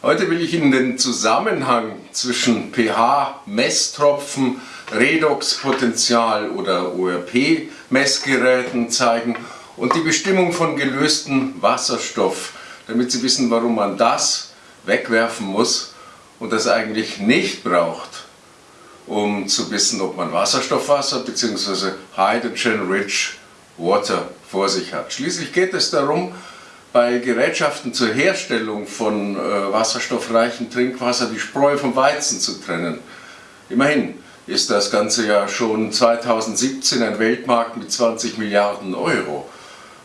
Heute will ich Ihnen den Zusammenhang zwischen pH-Messtropfen, Redoxpotential oder ORP-Messgeräten zeigen und die Bestimmung von gelöstem Wasserstoff, damit Sie wissen, warum man das wegwerfen muss und das eigentlich nicht braucht, um zu wissen, ob man Wasserstoffwasser bzw. Hydrogen-Rich Water vor sich hat. Schließlich geht es darum, bei Gerätschaften zur Herstellung von äh, wasserstoffreichem Trinkwasser die Spreu vom Weizen zu trennen. Immerhin ist das Ganze ja schon 2017 ein Weltmarkt mit 20 Milliarden Euro.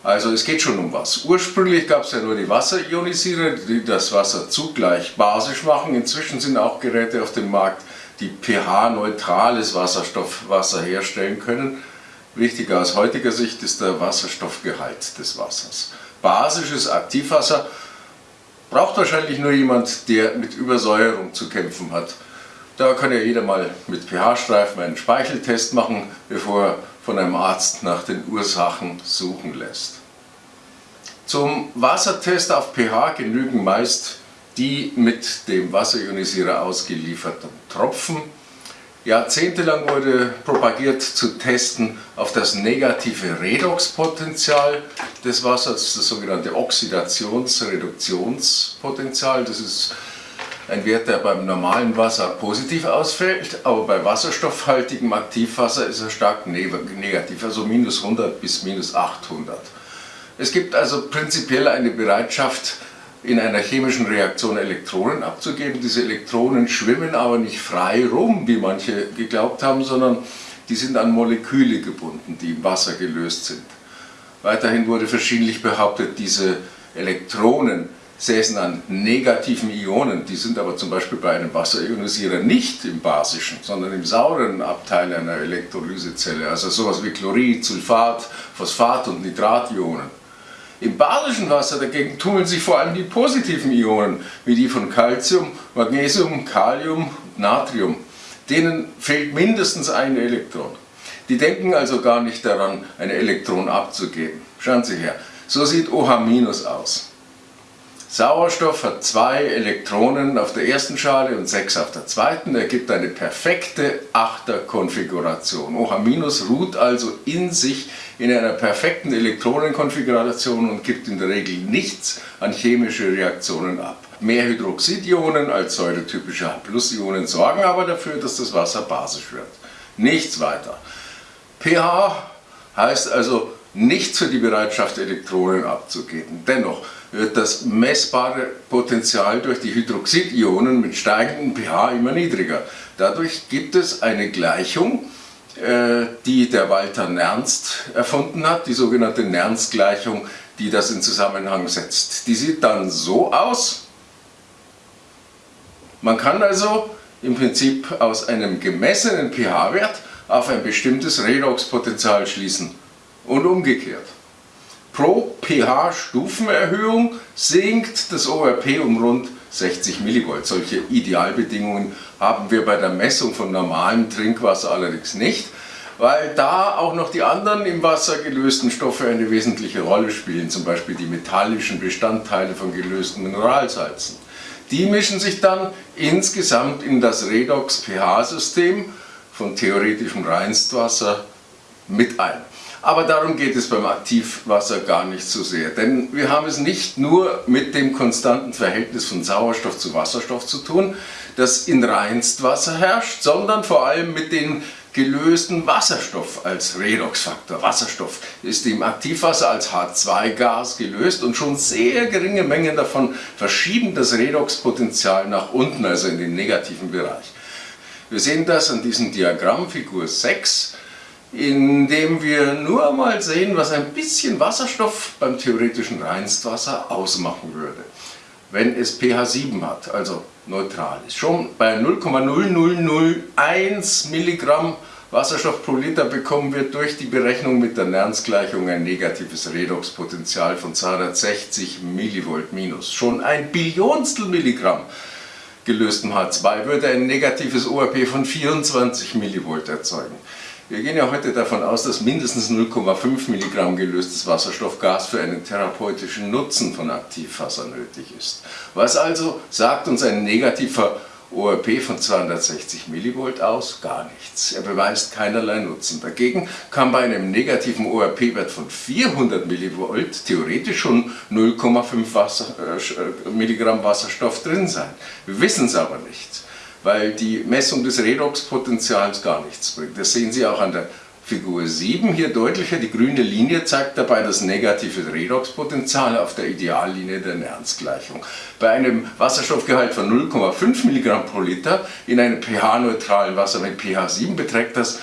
Also es geht schon um was. Ursprünglich gab es ja nur die Wasserionisierer, die das Wasser zugleich basisch machen. Inzwischen sind auch Geräte auf dem Markt, die pH-neutrales Wasserstoffwasser herstellen können. Wichtiger aus heutiger Sicht ist der Wasserstoffgehalt des Wassers basisches Aktivwasser braucht wahrscheinlich nur jemand, der mit Übersäuerung zu kämpfen hat. Da kann ja jeder mal mit pH-Streifen einen Speicheltest machen, bevor er von einem Arzt nach den Ursachen suchen lässt. Zum Wassertest auf pH genügen meist die mit dem Wasserionisierer ausgelieferten Tropfen Jahrzehntelang wurde propagiert zu testen auf das negative Redoxpotential des Wassers, das sogenannte Oxidationsreduktionspotenzial. Das ist ein Wert, der beim normalen Wasser positiv ausfällt, aber bei wasserstoffhaltigem Aktivwasser ist er stark negativ, also minus 100 bis minus 800. Es gibt also prinzipiell eine Bereitschaft, in einer chemischen Reaktion Elektronen abzugeben. Diese Elektronen schwimmen aber nicht frei rum, wie manche geglaubt haben, sondern die sind an Moleküle gebunden, die im Wasser gelöst sind. Weiterhin wurde verschiedentlich behauptet, diese Elektronen säßen an negativen Ionen, die sind aber zum Beispiel bei einem Wasserionisierer nicht im basischen, sondern im sauren Abteil einer Elektrolysezelle, also sowas wie Chlorid, Sulfat, Phosphat und Nitrationen. Im basischen Wasser dagegen tummeln sich vor allem die positiven Ionen, wie die von Calcium, Magnesium, Kalium und Natrium. Denen fehlt mindestens ein Elektron. Die denken also gar nicht daran, ein Elektron abzugeben. Schauen Sie her, so sieht OH- aus. Sauerstoff hat zwei Elektronen auf der ersten Schale und sechs auf der zweiten, ergibt eine perfekte Achterkonfiguration. OH- ruht also in sich in einer perfekten Elektronenkonfiguration und gibt in der Regel nichts an chemische Reaktionen ab. Mehr Hydroxidionen als säuretypische H-Ionen sorgen aber dafür, dass das Wasser basisch wird. Nichts weiter. pH heißt also nichts für die Bereitschaft, Elektronen abzugeben. Dennoch wird das messbare Potenzial durch die Hydroxidionen mit steigendem pH immer niedriger. Dadurch gibt es eine Gleichung, äh, die der Walter Nernst erfunden hat, die sogenannte Nernst-Gleichung, die das in Zusammenhang setzt. Die sieht dann so aus, man kann also im Prinzip aus einem gemessenen pH-Wert auf ein bestimmtes Redoxpotential schließen und umgekehrt. Pro pH-Stufenerhöhung sinkt das ORP um rund 60 mV. Solche Idealbedingungen haben wir bei der Messung von normalem Trinkwasser allerdings nicht, weil da auch noch die anderen im Wasser gelösten Stoffe eine wesentliche Rolle spielen, zum Beispiel die metallischen Bestandteile von gelösten Mineralsalzen. Die mischen sich dann insgesamt in das Redox-pH-System von theoretischem Reinstwasser mit ein. Aber darum geht es beim Aktivwasser gar nicht so sehr, denn wir haben es nicht nur mit dem konstanten Verhältnis von Sauerstoff zu Wasserstoff zu tun, das in Reinstwasser herrscht, sondern vor allem mit dem gelösten Wasserstoff als Redoxfaktor. Wasserstoff ist im Aktivwasser als H2-Gas gelöst und schon sehr geringe Mengen davon verschieben das Redoxpotential nach unten, also in den negativen Bereich. Wir sehen das an diesem Diagramm, Figur 6, indem wir nur mal sehen, was ein bisschen Wasserstoff beim theoretischen Reinstwasser ausmachen würde, wenn es pH 7 hat, also neutral ist. Schon bei 0,0001 Milligramm Wasserstoff pro Liter bekommen wir durch die Berechnung mit der Nernst-Gleichung ein negatives Redoxpotential von 260 Millivolt minus. Schon ein Billionstel Milligramm gelöstem H2 würde ein negatives ORP von 24 Millivolt erzeugen. Wir gehen ja heute davon aus, dass mindestens 0,5 Milligramm gelöstes Wasserstoffgas für einen therapeutischen Nutzen von Aktivwasser nötig ist. Was also sagt uns ein negativer ORP von 260 Millivolt aus? Gar nichts. Er beweist keinerlei Nutzen. Dagegen kann bei einem negativen ORP-Wert von 400 Millivolt theoretisch schon 0,5 Wasser, äh, Milligramm Wasserstoff drin sein. Wir wissen es aber nicht weil die Messung des Redoxpotenzials gar nichts bringt. Das sehen Sie auch an der Figur 7 hier deutlicher. Die grüne Linie zeigt dabei das negative Redoxpotenzial auf der Ideallinie der Nernst-Gleichung. Bei einem Wasserstoffgehalt von 0,5 mg pro Liter in einem pH-neutralen Wasser mit pH 7 beträgt das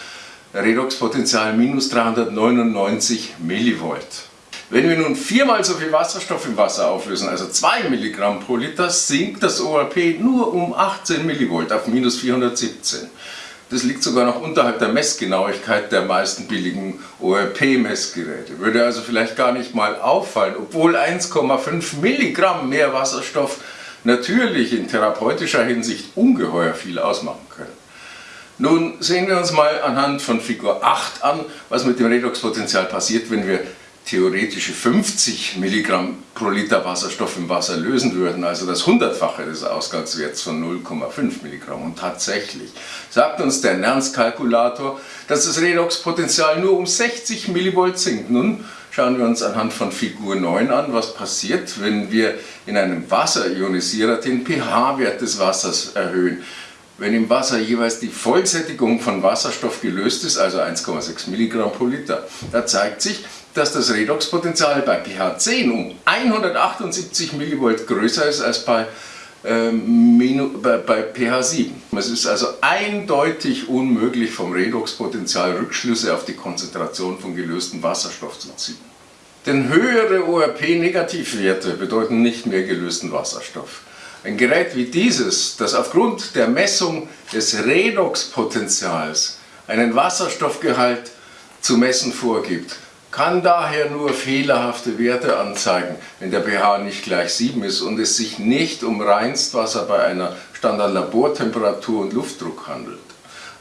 Redoxpotenzial minus 399 Millivolt. Wenn wir nun viermal so viel Wasserstoff im Wasser auflösen, also 2 Milligramm pro Liter, sinkt das ORP nur um 18 Millivolt auf minus 417. Das liegt sogar noch unterhalb der Messgenauigkeit der meisten billigen ORP-Messgeräte. Würde also vielleicht gar nicht mal auffallen, obwohl 1,5 Milligramm mehr Wasserstoff natürlich in therapeutischer Hinsicht ungeheuer viel ausmachen können. Nun sehen wir uns mal anhand von Figur 8 an, was mit dem Redoxpotenzial passiert, wenn wir theoretische 50 Milligramm pro Liter Wasserstoff im Wasser lösen würden, also das Hundertfache des Ausgangswerts von 0,5 Milligramm. Und tatsächlich sagt uns der Nernst-Kalkulator, dass das Redoxpotenzial nur um 60 Millivolt sinkt. Nun schauen wir uns anhand von Figur 9 an, was passiert, wenn wir in einem Wasserionisierer den pH-Wert des Wassers erhöhen. Wenn im Wasser jeweils die Vollsättigung von Wasserstoff gelöst ist, also 1,6 Milligramm pro Liter, da zeigt sich, dass das Redoxpotenzial bei pH 10 um 178 mV größer ist als bei, ähm, bei, bei pH 7. Es ist also eindeutig unmöglich vom Redoxpotenzial Rückschlüsse auf die Konzentration von gelöstem Wasserstoff zu ziehen. Denn höhere ORP-Negativwerte bedeuten nicht mehr gelösten Wasserstoff. Ein Gerät wie dieses, das aufgrund der Messung des Redoxpotenzials einen Wasserstoffgehalt zu messen vorgibt, kann daher nur fehlerhafte Werte anzeigen, wenn der pH nicht gleich 7 ist und es sich nicht um Reinstwasser bei einer Standardlabortemperatur und Luftdruck handelt.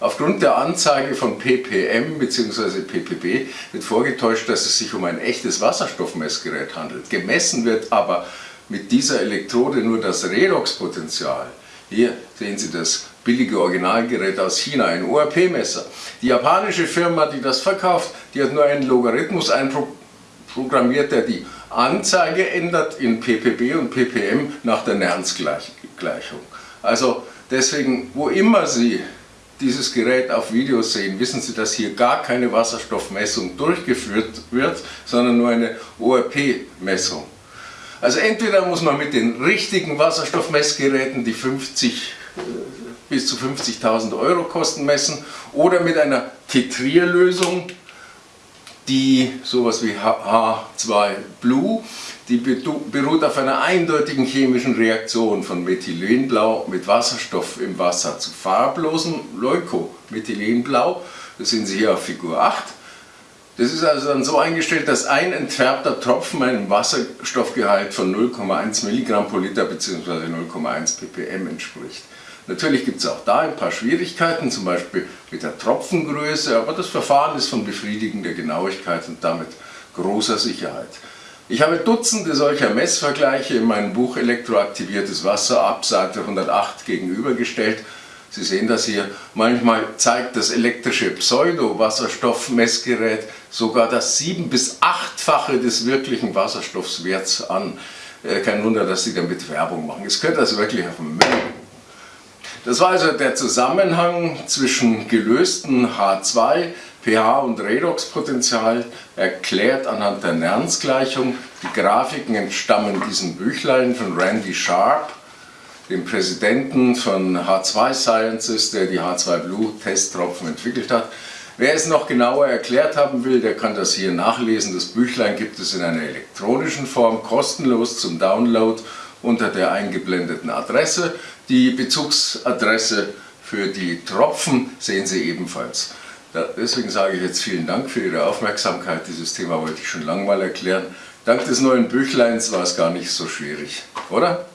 Aufgrund der Anzeige von ppm bzw. ppb wird vorgetäuscht, dass es sich um ein echtes Wasserstoffmessgerät handelt. Gemessen wird aber mit dieser Elektrode nur das Redoxpotenzial. Hier sehen Sie das billige Originalgerät aus China, ein ORP-Messer. Die japanische Firma, die das verkauft, die hat nur einen Logarithmus einprogrammiert, der die Anzeige ändert in ppb und ppm nach der Nernst-Gleichung. Also deswegen, wo immer Sie dieses Gerät auf Videos sehen, wissen Sie, dass hier gar keine Wasserstoffmessung durchgeführt wird, sondern nur eine ORP-Messung. Also entweder muss man mit den richtigen Wasserstoffmessgeräten die 50 bis zu 50.000 Euro Kosten messen oder mit einer Tetrierlösung, die sowas wie H2 Blue, die beruht auf einer eindeutigen chemischen Reaktion von Methylenblau mit Wasserstoff im Wasser zu farblosem Leukomethylenblau. Das sehen Sie hier auf Figur 8. Das ist also dann so eingestellt, dass ein Tropfen einem Wasserstoffgehalt von 0,1 Milligramm pro Liter bzw. 0,1 ppm entspricht. Natürlich gibt es auch da ein paar Schwierigkeiten, zum Beispiel mit der Tropfengröße, aber das Verfahren ist von befriedigender Genauigkeit und damit großer Sicherheit. Ich habe Dutzende solcher Messvergleiche in meinem Buch Elektroaktiviertes Wasser ab Seite 108 gegenübergestellt. Sie sehen das hier. Manchmal zeigt das elektrische Pseudo-Wasserstoffmessgerät sogar das sieben- bis achtfache des wirklichen Wasserstoffswerts an. Äh, kein Wunder, dass Sie damit Werbung machen. Es könnte also wirklich auf dem Müll das war also der Zusammenhang zwischen gelösten H2, pH und Redoxpotential, erklärt anhand der Nernst-Gleichung. Die Grafiken entstammen diesem Büchlein von Randy Sharp, dem Präsidenten von H2 Sciences, der die H2 Blue Testtropfen entwickelt hat. Wer es noch genauer erklärt haben will, der kann das hier nachlesen. Das Büchlein gibt es in einer elektronischen Form, kostenlos zum Download unter der eingeblendeten Adresse. Die Bezugsadresse für die Tropfen sehen Sie ebenfalls. Deswegen sage ich jetzt vielen Dank für Ihre Aufmerksamkeit. Dieses Thema wollte ich schon lange mal erklären. Dank des neuen Büchleins war es gar nicht so schwierig, oder?